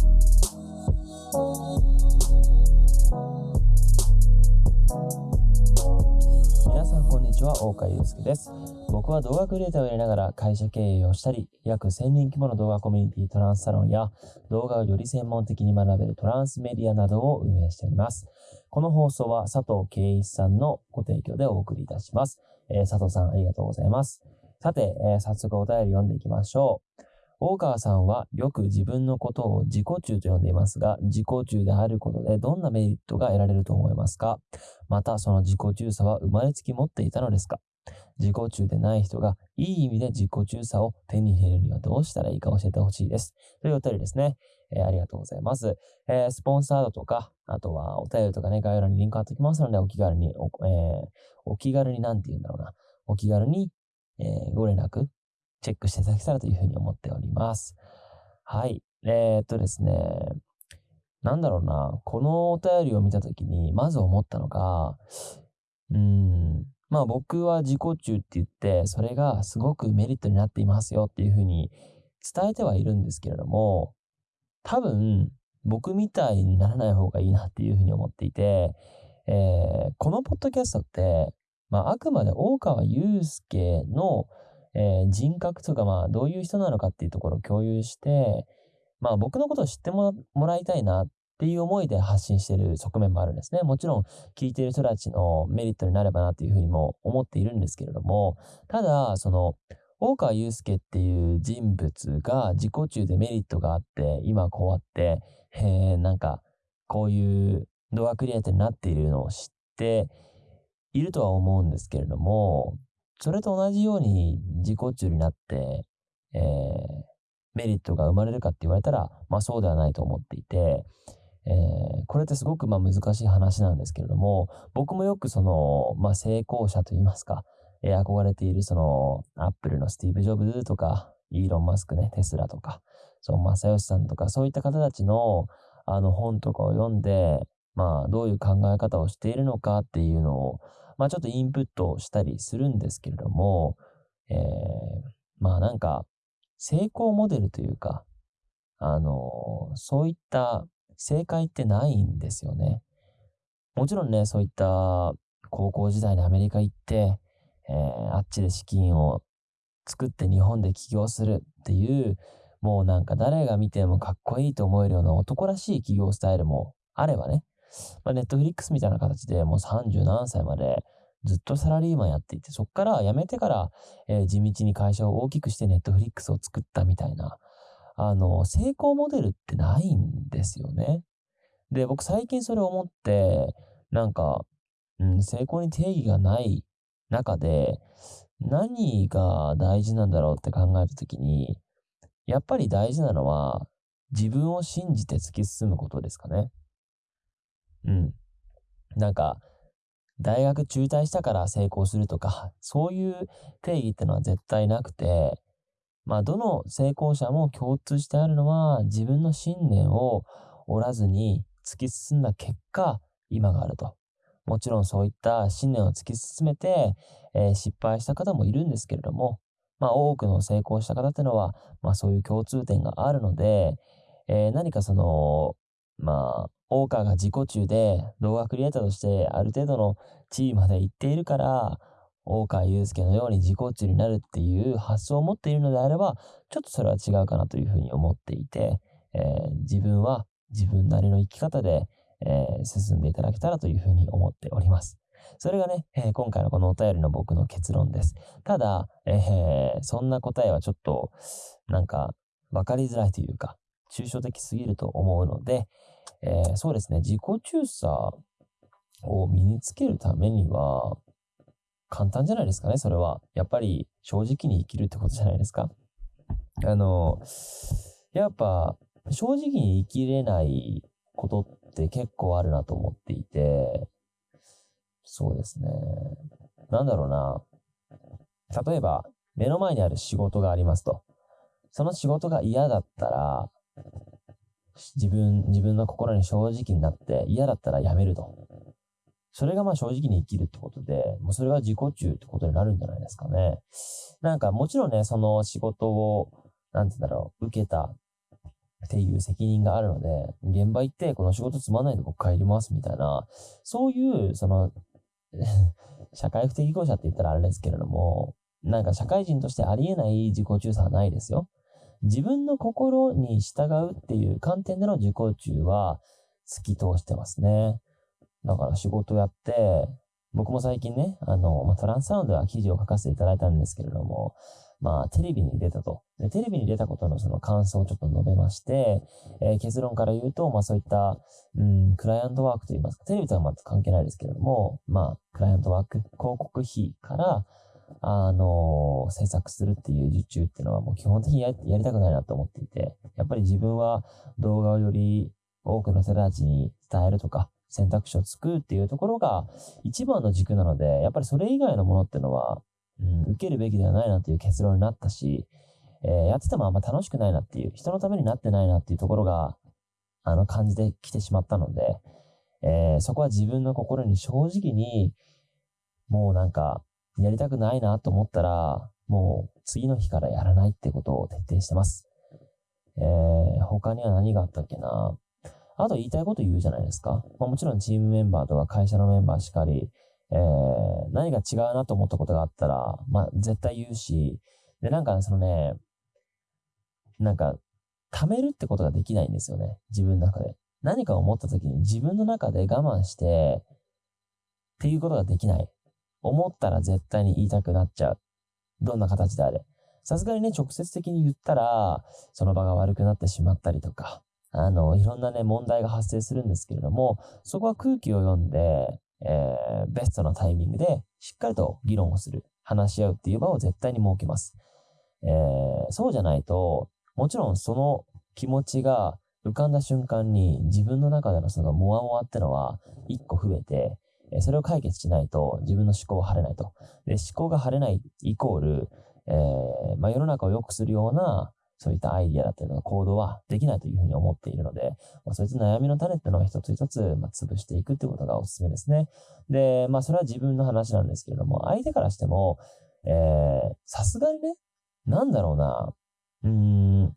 皆さんこんにちは、大川祐介です。僕は動画クリエイターをやりながら会社経営をしたり、約1000人規模の動画コミュニティトランスサロンや動画をより専門的に学べるトランスメディアなどを運営しております。この放送は佐藤圭一さんのご提供でお送りいたします。えー佐藤さんありがとうございます。さて、えー早速お便り読んでいきましょう。大川さんはよく自分のことを自己中と呼んでいますが、自己中であることでどんなメリットが得られると思いますか？またその自己中さは生まれつき持っていたのですか？自己中でない人がいい意味で自己中さを手に入れるにはどうしたらいいか教えてほしいです。というお便りですね。えーありがとうございます。えースポンサードとか、あとはお便りとかね、概要欄にリンク貼っておきますので、お気軽に、お,、えーお気軽になんて言うんだろうな。お気軽に、えーご連絡、チェックしていただけたらというふうに思っております。はい。えーっとですね。なんだろうな。このお便りを見たときに、まず思ったのが、うーん。まあ僕は自己中って言って、それがすごくメリットになっていますよっていうふうに伝えてはいるんですけれども、多分僕みたいにならない方がいいなっていうふうに思っていて、えーこのポッドキャストって、まああくまで大川祐介の、えー人格とかまあどういう人なのかっていうところを共有して、まあ僕のことを知ってもらいたいなっていう思いで発信してる側面もあるんですね。もちろん聞いてる人たちのメリットになればなというふうにも思っているんですけれども、ただ、その、大川祐介っていう人物が自己中でメリットがあって、今こうやって、えーなんか、こういう動画クリエイターになっているのを知っているとは思うんですけれども、それと同じように自己中になって、えーメリットが生まれるかって言われたら、まあそうではないと思っていて、えーこれってすごくまあ難しい話なんですけれども、僕もよくその、まあ成功者と言いますか、えー憧れているその、アップルのスティーブ・ジョブズとか、イーロン・マスクね、テスラとか、その正義さんとか、そういった方たちの、あの本とかを読んで、まあどういう考え方をしているのかっていうのを、まあちょっとインプットをしたりするんですけれども、えーまあなんか、成功モデルというか、あのそういった正解ってないんですよね。もちろんね、そういった高校時代にアメリカ行って、えーあっちで資金を作って日本で起業するっていう、もうなんか誰が見てもかっこいいと思えるような男らしい起業スタイルもあればね、まあ、ネットフリックスみたいな形でもう30何歳までずっとサラリーマンやっていて、そっから辞めてから、えー地道に会社を大きくしてネットフリックスを作ったみたいな、あの、成功モデルってないんですよね。で、僕最近それを思って、なんか、うん、成功に定義がない中で、何が大事なんだろうって考えたときに、やっぱり大事なのは、自分を信じて突き進むことですかね。うん。なんか、大学中退したから成功するとか、そういう定義ってのは絶対なくて、まあ、どの成功者も共通してあるのは、自分の信念を折らずに突き進んだ結果、今があると。もちろんそういった信念を突き進めて、えー失敗した方もいるんですけれども、まあ、多くの成功した方ってのは、まあ、そういう共通点があるので、えー何かその、まあ、大川が自己中で動画クリエイターとしてある程度の地位まで行っているから、大川祐介のように自己中になるっていう発想を持っているのであれば、ちょっとそれは違うかなというふうに思っていて、えー自分は自分なりの生き方で、えー進んでいただけたらというふうに思っております。それがね、えー今回のこのお便りの僕の結論です。ただ、えーそんな答えはちょっと、なんか、わかりづらいというか、抽象的すぎると思うので、えーそうですね、自己中さを身につけるためには、簡単じゃないですかね、それは。やっぱり正直に生きるってことじゃないですか。あの、やっぱ正直に生きれないことって結構あるなと思っていて、そうですね。なんだろうな。例えば、目の前にある仕事がありますと。その仕事が嫌だったら、自分、自分の心に正直になって嫌だったらやめると。それがまあ正直に生きるってことで、もうそれが自己中ってことになるんじゃないですかね。なんかもちろんね、その仕事を、なんて言うんだろう、受けたっていう責任があるので、現場行ってこの仕事つまんないで僕帰りますみたいな、そういう、その 社会不適合者って言ったらあれですけれども、なんか社会人としてありえない自己中さはないですよ。自分の心に従うっていう観点での自己中は突き通してますね。だから仕事やって、僕も最近ね、あの、まあ、トランスサウンドは記事を書かせていただいたんですけれども、まあ、テレビに出たと。でテレビに出たことのその感想をちょっと述べまして、えー、結論から言うと、まあそういった、うん、クライアントワークといいますか、テレビとはまた関係ないですけれども、まあ、クライアントワーク、広告費から、あの、制作するっていう受注っていうのはもう基本的にやりたくないなと思っていて、やっぱり自分は動画をより多くの人たちに伝えるとか、選択肢を作るっていうところが一番の軸なので、やっぱりそれ以外のものっていうのは、うん、受けるべきではないなっていう結論になったし、えー、やっててもあんま楽しくないなっていう、人のためになってないなっていうところが、あの、感じてきてしまったので、えー、そこは自分の心に正直に、もうなんか、やりたくないなと思ったら、もう次の日からやらないってことを徹底してます。えー、他には何があったっけなあと言いたいこと言うじゃないですか。まあ、もちろんチームメンバーとか会社のメンバーしかり、えー、何が違うなと思ったことがあったら、まあ、絶対言うし、で、なんか、そのね、なんか、貯めるってことができないんですよね。自分の中で。何か思った時に自分の中で我慢して、っていうことができない。思ったら絶対に言いたくなっちゃう。どんな形であれ。さすがにね、直接的に言ったら、その場が悪くなってしまったりとか、あの、いろんなね、問題が発生するんですけれども、そこは空気を読んで、えー、ベストなタイミングでしっかりと議論をする、話し合うっていう場を絶対に設けます。えー、そうじゃないと、もちろんその気持ちが浮かんだ瞬間に自分の中でのそのモワモワってのは一個増えて、それを解決しないと自分の思考は晴れないと。で、思考が晴れないイコール、えー、まあ、世の中を良くするようなそういったアイディアだったりとか行動はできないというふうに思っているので、まあ、そういった悩みの種っていうのは一つ一つ、まあ、潰していくってことがおすすめですね。で、まあそれは自分の話なんですけれども、相手からしても、え、さすがにね、なんだろうな、うーん、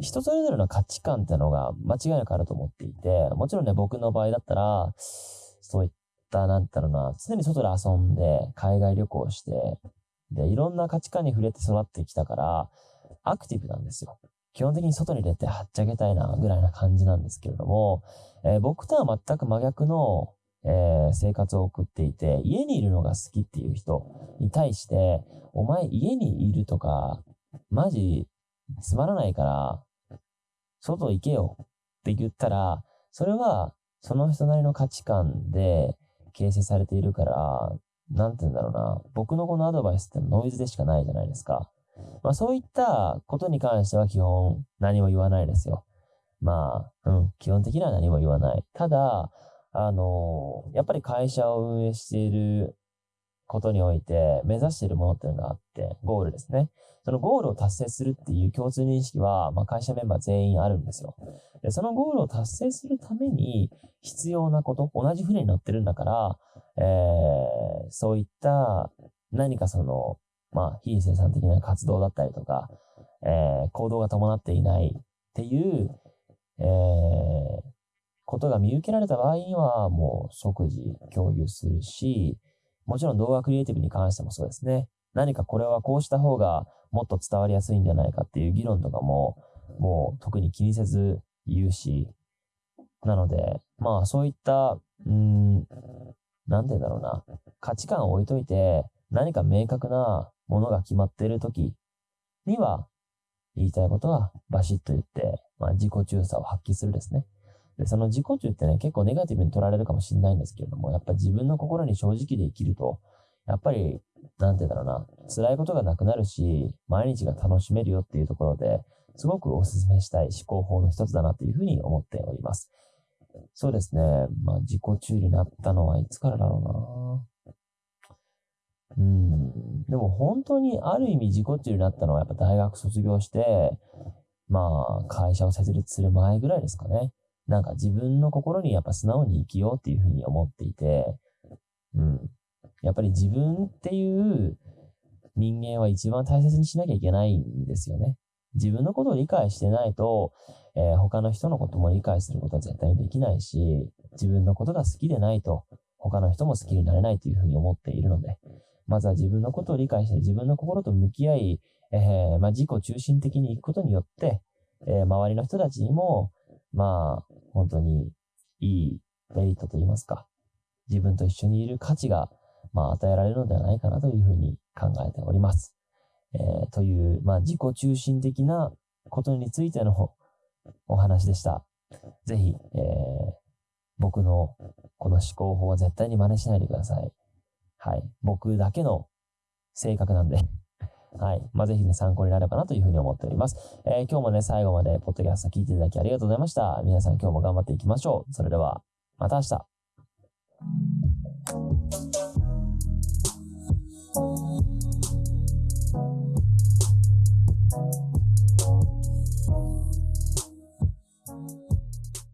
人それぞれの価値観ってのが間違いなくあると思っていて、もちろんね、僕の場合だったら、そういった、なんだろうな、常に外で遊んで、海外旅行して、で、いろんな価値観に触れて育ってきたから、アクティブなんですよ。基本的に外に出てはっちゃけたいな、ぐらいな感じなんですけれども、えー、僕とは全く真逆の、えー、生活を送っていて、家にいるのが好きっていう人に対して、お前家にいるとか、マジつまらないから、外行けよって言ったら、それはその人なりの価値観で形成されているから、なんて言うんだろうな、僕のこのアドバイスってノイズでしかないじゃないですか。まあそういったことに関しては基本何も言わないですよ。まあ、うん、基本的には何も言わない。ただ、あのー、やっぱり会社を運営していることにおいて目指しているものっていうのがあって、ゴールですね。そのゴールを達成するっていう共通認識は、まあ、会社メンバー全員あるんですよ。で、そのゴールを達成するために必要なこと、同じ船に乗ってるんだから、えー、そういった何かその、まあ、非生産的な活動だったりとか、えー、行動が伴っていないっていう、えー、ことが見受けられた場合には、もう即時共有するし、もちろん動画クリエイティブに関してもそうですね。何かこれはこうした方がもっと伝わりやすいんじゃないかっていう議論とかも、もう特に気にせず言うし、なので、まあそういった、うん、なんて言うんだろうな、価値観を置いといて、何か明確なものが決まっているときには、言いたいことはバシッと言って、まあ自己中さを発揮するですね。で、その自己中ってね、結構ネガティブに取られるかもしれないんですけれども、やっぱ自分の心に正直で生きると、やっぱり、なんて言うんだろうな、辛いことがなくなるし、毎日が楽しめるよっていうところで、すごくお勧めしたい思考法の一つだなというふうに思っております。そうですね。まあ、自己中になったのはいつからだろうな。うん。でも本当にある意味自己中になったのはやっぱ大学卒業して、まあ、会社を設立する前ぐらいですかね。なんか自分の心にやっぱ素直に生きようっていうふうに思っていて、うん。やっぱり自分っていう人間は一番大切にしなきゃいけないんですよね。自分のことを理解してないと、えー、他の人のことも理解することは絶対にできないし、自分のことが好きでないと、他の人も好きになれないというふうに思っているので、まずは自分のことを理解して自分の心と向き合い、えー、まあ、自己中心的に行くことによって、えー、周りの人たちにも、まあ、本当にいいメリットと言いますか、自分と一緒にいる価値が、まあ、与えられるのではないかなというふうに考えております。えー、という、まあ、自己中心的なことについての お話でした。ぜひ、えー、僕のこの思考法は絶対に真似しないでください。はい。僕だけの性格なんではい。まあ、ぜひね、参考になればなというふうに思っております。えー、今日もね、最後までポッドキャスト聞いていただきありがとうございました。皆さん今日も頑張っていきましょう。それでは、また明日。